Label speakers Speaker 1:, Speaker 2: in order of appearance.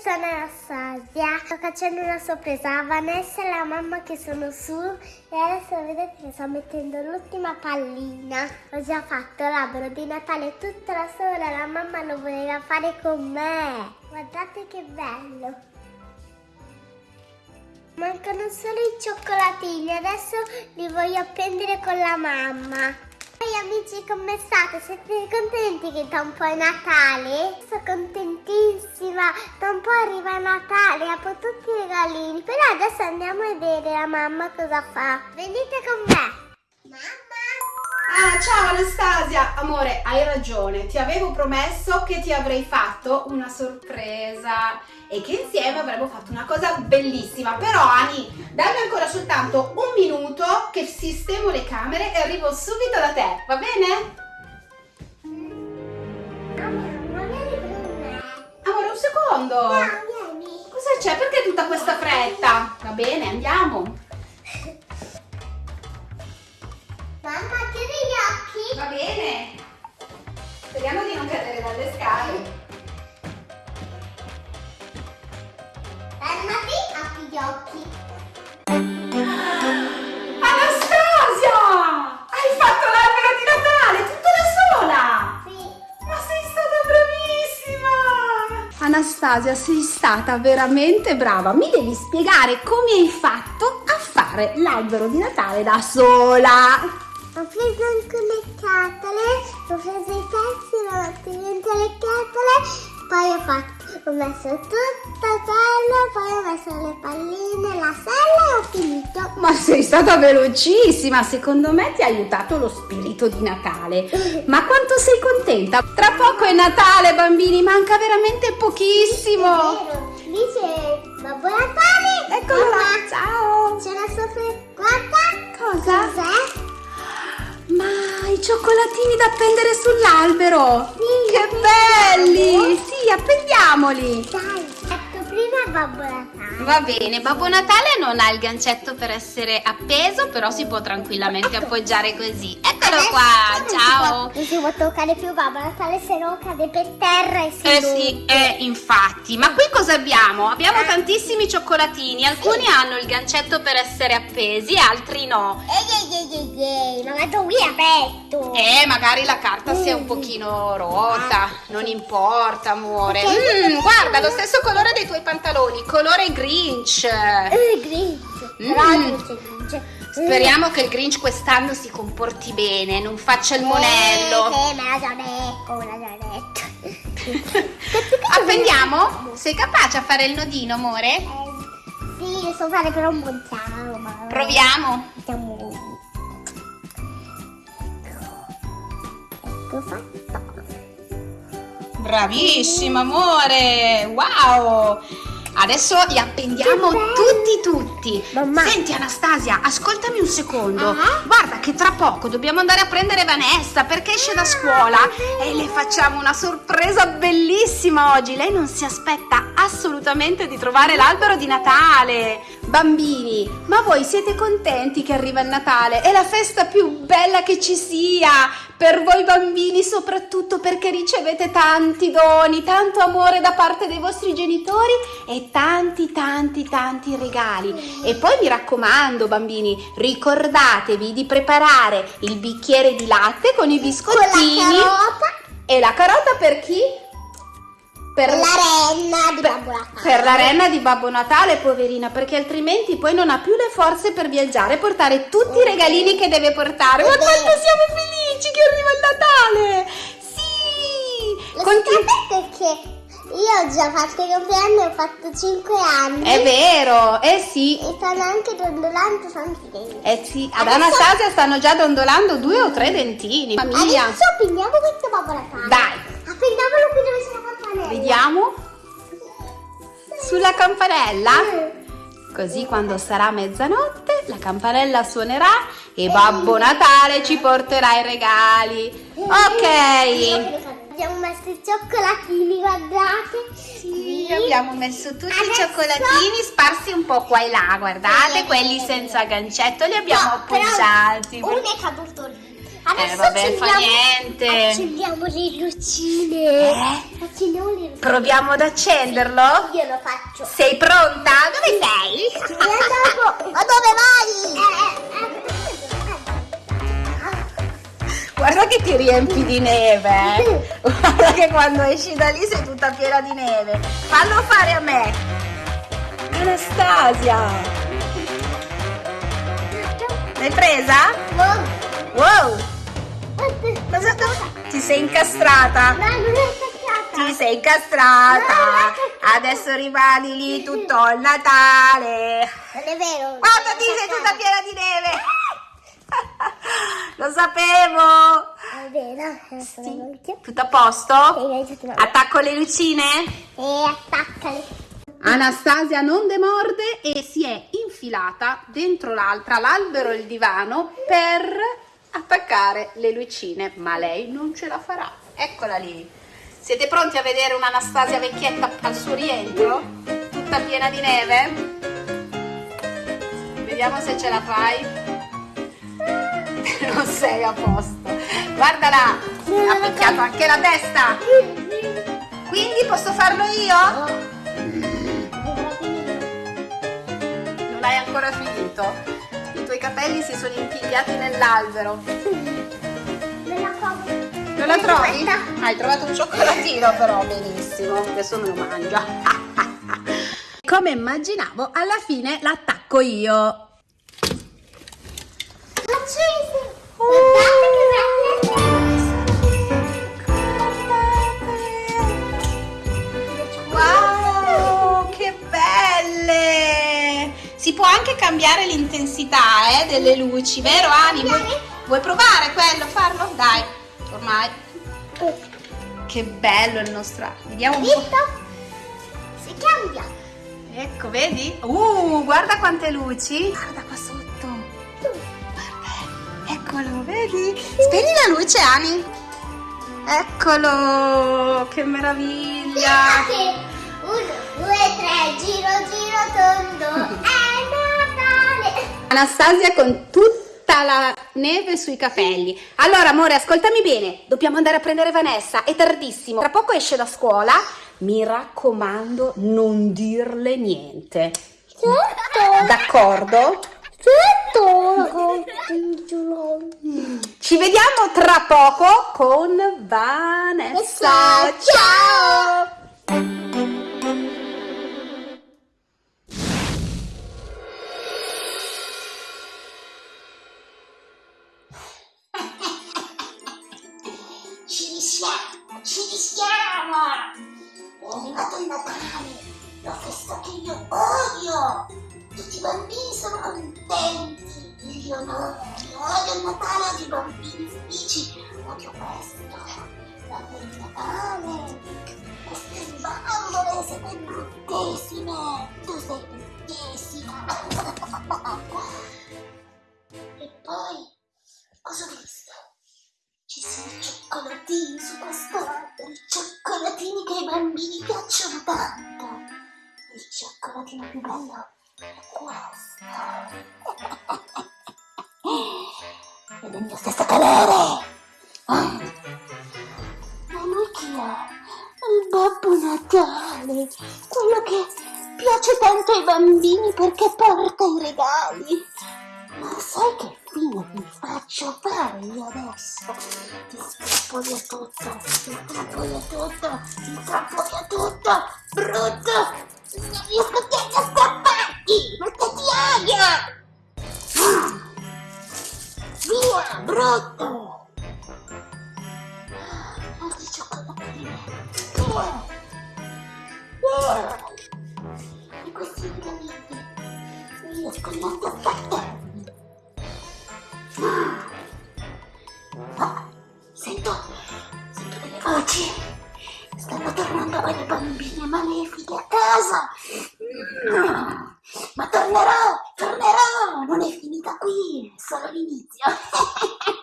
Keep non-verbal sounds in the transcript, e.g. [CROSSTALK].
Speaker 1: sono Anastasia. Sto facendo una sorpresa a Vanessa e la mamma che sono su e adesso vedete che sto mettendo l'ultima pallina. Ho già fatto l'albero di Natale tutta la sola, la mamma lo voleva fare con me. Guardate che bello. Mancano solo i cioccolatini, adesso li voglio appendere con la mamma. Ehi amici, come state? Siete contenti che da un po' è Natale? Sono contentissima, da un po' arriva Natale, apro tutti i regalini, però adesso andiamo a vedere la mamma cosa fa. Venite con me! Mamma!
Speaker 2: Ah, ciao Anastasia! Amore, hai ragione, ti avevo promesso che ti avrei fatto una sorpresa e che insieme avremmo fatto una cosa bellissima. Però Ani, dammi ancora soltanto un minuto che sistemo le camere e arrivo subito da te, va bene? Secondo!
Speaker 1: No, vieni!
Speaker 2: Cosa c'è? Perché tutta questa fretta? Va bene, andiamo! Anastasia, sei stata veramente brava. Mi devi spiegare come hai fatto a fare l'albero di Natale da sola.
Speaker 1: Ho preso anche le catole, ho preso ho messo tutta quello, poi ho messo le palline, la sella e ho finito.
Speaker 2: Ma sei stata velocissima, secondo me ti ha aiutato lo spirito di Natale. [LAUGHS] Ma quanto sei contenta? Tra poco è Natale, bambini, manca veramente pochissimo.
Speaker 1: Vero, lì c'è Babbo Natale.
Speaker 2: Eccolo là,
Speaker 1: Mamma,
Speaker 2: ciao.
Speaker 1: C'è la sorpresa, guarda.
Speaker 2: Cosa?
Speaker 1: Cos'è?
Speaker 2: Ma i cioccolatini da appendere sull'albero!
Speaker 1: Sì,
Speaker 2: che
Speaker 1: li
Speaker 2: belli! Sì, appendiamoli!
Speaker 1: Dai, ecco prima Babbo Natale.
Speaker 2: Va bene, Babbo Natale non ha il gancetto per essere appeso, però si può tranquillamente appoggiare così. Eccolo
Speaker 1: Adesso
Speaker 2: qua,
Speaker 1: non si
Speaker 2: ciao!
Speaker 1: può- Non si può toccare più Babbo Natale, se no cade per terra e si
Speaker 2: Eh
Speaker 1: rompe.
Speaker 2: sì, eh, infatti. Ma qui cosa abbiamo? Abbiamo tantissimi cioccolatini. Alcuni hanno il gancetto per essere appesi, altri no.
Speaker 1: Ehi, ehi, ehi, ehi, ma vado via aperto.
Speaker 2: Eh, magari la carta sia un pochino rotta. Non importa, amore. Mm, guarda, lo stesso colore dei tuoi pantaloni, colore Grinch.
Speaker 1: Eh, Grinch.
Speaker 2: Mm.
Speaker 1: Grinch.
Speaker 2: Speriamo che il Grinch quest'anno si comporti bene, non faccia il
Speaker 1: Eh,
Speaker 2: monello.
Speaker 1: Sì, me l'ha già detto, me l'ha già detto. [LAUGHS]
Speaker 2: Appendiamo? Sei capace a fare il nodino, amore?
Speaker 1: Eh, sì, lo so fare però un buon ciao, ma...
Speaker 2: Proviamo.
Speaker 1: Siamo... Ecco fatto.
Speaker 2: Bravissima, amore! Wow! Adesso li appendiamo tutti tutti.
Speaker 1: Mamma.
Speaker 2: Senti Anastasia, ascoltami un secondo.
Speaker 1: Ah?
Speaker 2: Guarda che tra poco dobbiamo andare a prendere Vanessa perché esce da scuola e le facciamo una sorpresa bellissima oggi. Lei non si aspetta assolutamente di trovare l'albero di Natale. Bambini, ma voi siete contenti che arriva il Natale? È la festa più bella che ci sia. Per voi bambini soprattutto perché ricevete tanti doni, tanto amore da parte dei vostri genitori e tanti tanti tanti regali. E poi mi raccomando bambini, ricordatevi di preparare il bicchiere di latte con i
Speaker 1: Con la
Speaker 2: biscottini
Speaker 1: carota
Speaker 2: e la carota per chi? Per
Speaker 1: la renna di Babbo Natale.
Speaker 2: per la renna di Babbo Natale, poverina, perché altrimenti poi non ha più le forze per viaggiare e portare tutti i regalini che deve portare. Ma quanto siamo felici che arriva il Natale! Sì!
Speaker 1: Lo
Speaker 2: Conti-
Speaker 1: sapete perché io ho già fatto i compleanni, ho fatto 5 anni.
Speaker 2: È vero, eh sì.
Speaker 1: E stanno anche dondolando tanti denti.
Speaker 2: Eh sì, ad
Speaker 1: Adesso-
Speaker 2: Anastasia stanno già dondolando due o tre dentini. Famiglia.
Speaker 1: Adesso appeniamo questo Babbo Natale.
Speaker 2: Dai,
Speaker 1: Appendiamolo qui dove c'è la
Speaker 2: vediamo. Sulla campanella. Così quando sarà mezzanotte la campanella suonerà e Babbo Natale ci porterà i regali. Ok.
Speaker 1: Abbiamo messo i cioccolatini, guardate.
Speaker 2: Sì, abbiamo messo tutti i
Speaker 1: Adesso-
Speaker 2: cioccolatini sparsi un po' qua e là, guardate, quelli senza gancetto li abbiamo
Speaker 1: No,
Speaker 2: appoggiati.
Speaker 1: Uno è caduto lì. Adesso
Speaker 2: Eh, vabbè, fa
Speaker 1: accendiamo-
Speaker 2: niente.
Speaker 1: Accendiamo le lucine.
Speaker 2: Eh?
Speaker 1: Accendiamo le lucine.
Speaker 2: Proviamo ad accenderlo?
Speaker 1: Io lo faccio.
Speaker 2: Sei pronta? Dove sei? [LAUGHS]
Speaker 1: Ma dove vai?
Speaker 2: Guarda che ti riempi di neve. eh. Guarda che quando esci da lì sei tutta piena di neve. Fallo fare a me. Anastasia. L'hai presa? Wow. Sei incastrata.
Speaker 1: No, non è attaccata.
Speaker 2: Ti sei incastrata. Adesso rimani lì tutto il Natale.
Speaker 1: Non è vero.
Speaker 2: Guarda, ti sei tutta piena di neve. [LAUGHS] Lo sapevo.
Speaker 1: È vero.
Speaker 2: Sì. Tutto a posto? Attacco le lucine?
Speaker 1: E attaccale.
Speaker 2: Anastasia non demorde e si è infilata dentro l'altra, l'albero e il divano per attaccare le lucine, ma lei non ce la farà. Eccola lì. Siete pronti a vedere un'Anastasia vecchietta al suo rientro? Tutta piena di neve? Vediamo se ce la fai. [LAUGHS] Non sei a posto. Guardala, ha picchiato anche la testa. Quindi posso farlo io? Non hai ancora finito. I tuoi capelli si sono impigliati nell'albero.
Speaker 1: La.
Speaker 2: Non la trovi? Hai trovato un cioccolatino però, benissimo. Adesso me lo mangia. [LAUGHS] Come immaginavo, alla fine l'attacco io. Cambiare l'intensità eh, delle luci, vero Ani? Vuoi, vuoi provare quello, farlo? Dai, ormai. Che bello il nostro... Vediamo un po'.
Speaker 1: Si cambia.
Speaker 2: Ecco, vedi? Uh, guarda quante luci. Guarda qua sotto. Guarda, eccolo, vedi? Spegni la luce, Ani. Eccolo, che meraviglia.
Speaker 1: Uno, due, tre, giro, giro, tondo. Natale. [LAUGHS]
Speaker 2: Anastasia con tutta la neve sui capelli. Allora, amore, ascoltami bene. Dobbiamo andare a prendere Vanessa. È tardissimo. Tra poco esce da scuola. Mi raccomando, non dirle niente.
Speaker 1: Certo.
Speaker 2: D'accordo?
Speaker 1: Certo.
Speaker 2: Ci vediamo tra poco con Vanessa.
Speaker 1: Ciao.
Speaker 3: Ci ci risiamo! È arrivato il Natale, la festa che io odio! Tutti i bambini sono contenti, io no, io odio il Natale, odio i bambini felici, odio questo, odio il Natale, queste bambole siete bruttissime, tu sei bruttissima! e poi, cosa ho visto? Ci sono cioccolatini su questo cioccolatino più bello è questo. È del mio stesso colore. Ah. Ma lui chi è? Il Babbo Natale, quello che piace tanto ai bambini perché porta i regali. Ma sai che fine mi faccio fare io adesso? Ti strappo via tutto, ti strappo via tutto, ti strappo via tutto, brutto! Non riesco più a strapparti, perché ti odio! Via, brutto! Altri cioccolatini, via! Via! E questi regalini, non riesco neanche a strapparli! Sento, delle voci. Stanno tornando quelle bambine malefiche a casa. Ma tornerò, tornerò. Non è finita qui, è solo l'inizio. [LAUGHS]